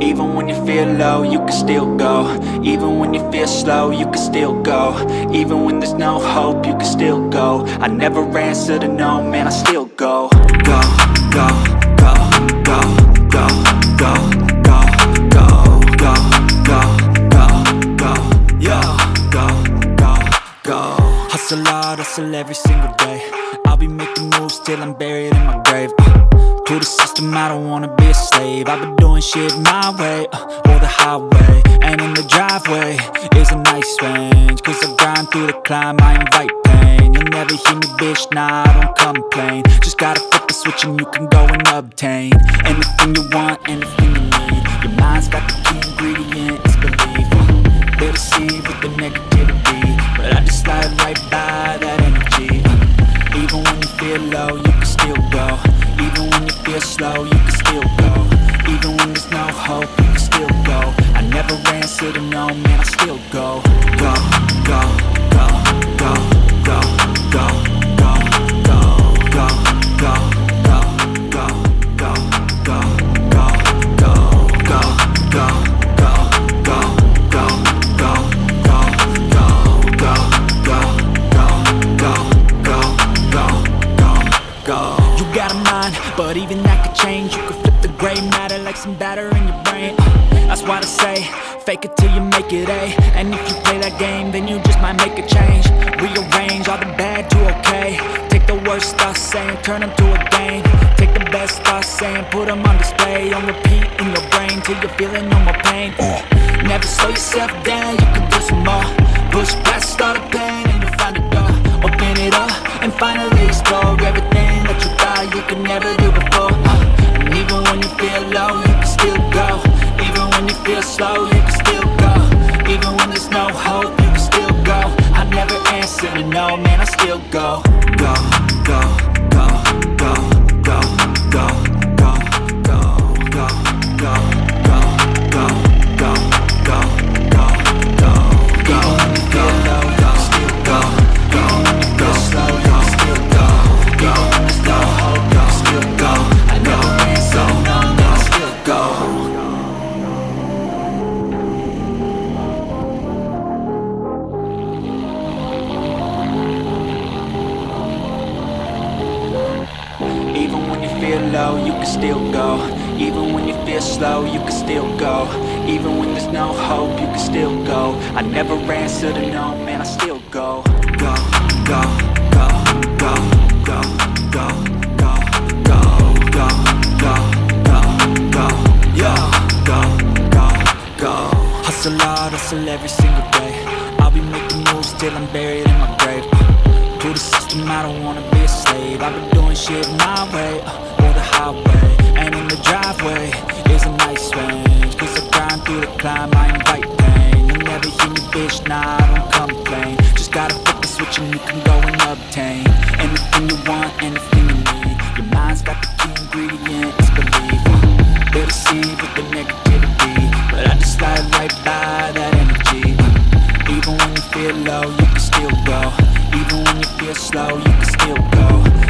Even when you feel low, you can still go Even when you feel slow, you can still go Even when there's no hope, you can still go I never answer to no, man, I still go Go, go, go, go, go, go, go, go, go, go, go, go, go, Hustle hard, hustle every single day I'll be making moves till I'm buried in my grave uh, To the system, I don't wanna be a slave. I've been doing shit my way, uh, or the highway And in the driveway is a nice range. Cause I grind through the climb, I invite pain. You'll never hear me, bitch, nah, I don't complain. Just gotta flip the switch and you can go and obtain Anything you want, anything you need. Your mind's got the key ingredient, it's belief uh, They deceive with the negativity But I just slide right by that energy. Uh, Even when you feel low, you can still Even when you feel slow, you can still go. Even when there's no hope, you can still go. I never answer to no, man, I still go, go, go, go, go, some batter in your brain. That's why I say, fake it till you make it A. And if you play that game, then you just might make a change. Rearrange all the bad to okay. Take the worst thoughts saying, turn them to a game. Take the best thoughts saying, put them on display. On repeat in your brain till you're feeling no more pain. Never slow yourself down, you can do some more. Push past all the pain and you'll find a door. Open it up and finally explore everything that you thought you could never do before. Uh, and even when you feel low, slow, you can still go. Even when there's no hope, you can still go. I never answer to no, man, I still go. Feel low, you can still go Even when you feel slow, you can still go Even when there's no hope, you can still go I never answer to no, man, I still go Go, go, go, go, go, go, go, go, go, go, go, go, yeah, go, go, go Hustle hard, hustle every single day I'll be making moves till I'm buried in my grave to the system, I don't wanna be a slave I've been doing shit my way, uh, highway And in the driveway is a nice range. Cause I grind through the climb, I invite pain. You'll never hear me, bitch, nah, I don't complain. Just gotta flip the switch and you can go and obtain Anything you want, anything you need. Your mind's got the key ingredient, it's belief They deceive with the negativity But I just slide right by that energy. Even when you feel low, you can still go. Even when you feel slow, you can still go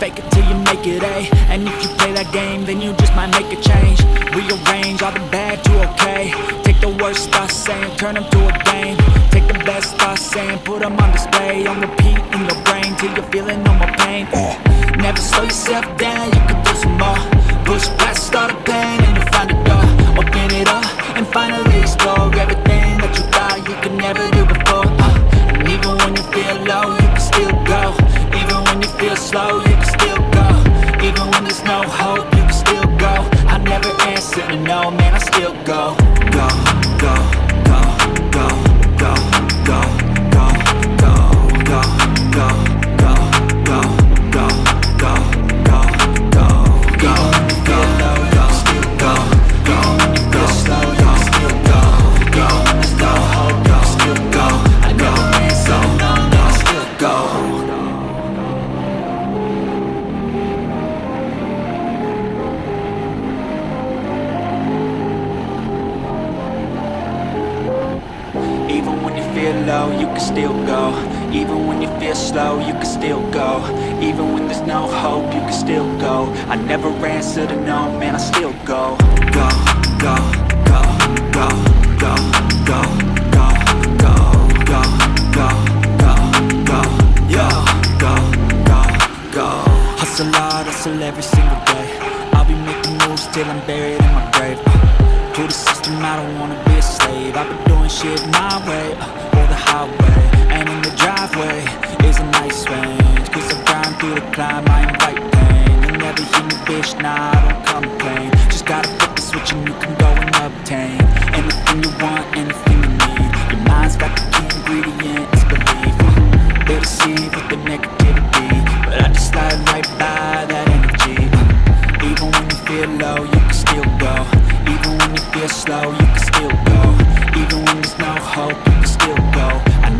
fake it till you make it A. And if you play that game, then you just might make a change. Rearrange all the bad to okay. Take the worst thoughts saying, turn them to a game. Take the best thoughts saying, put them on display. On repeat in your brain till you're feeling no more pain. Never slow yourself down, you can do some more. Push past all the pain and you'll find a door. Open it up and explore can still go Even when you feel slow, you can still go Even when there's no hope, you can still go I never answer to no, man, I still go Go, go, go, go, go, go, go, go, go, go, go, go, go, go, go Hustle hard, hustle every single day I'll be making moves till I'm buried in my grave uh, To the system, I don't wanna be a slave I've been doing shit my way, uh, highway And in the driveway is a nice range. Cause I grind through the climb, I invite pain. You never hear me, bitch, nah, I don't complain. Just gotta flip the switch and you can go and obtain Anything you want, anything you need. Your mind's got the key ingredient, it's belief They deceive with the negativity But I just slide right by that energy. Even when you feel low, you can still go. Even when you feel slow, you can still go. Even when there's no hope,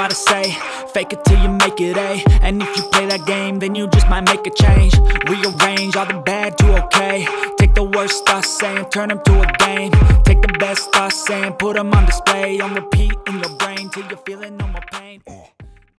Why they say, fake it till you make it A. And if you play that game, then you just might make a change. Rearrange all the bad to okay. Take the worst thoughts saying, turn them to a game. Take the best thoughts saying, put them on display, on repeat in your brain till you're feeling no.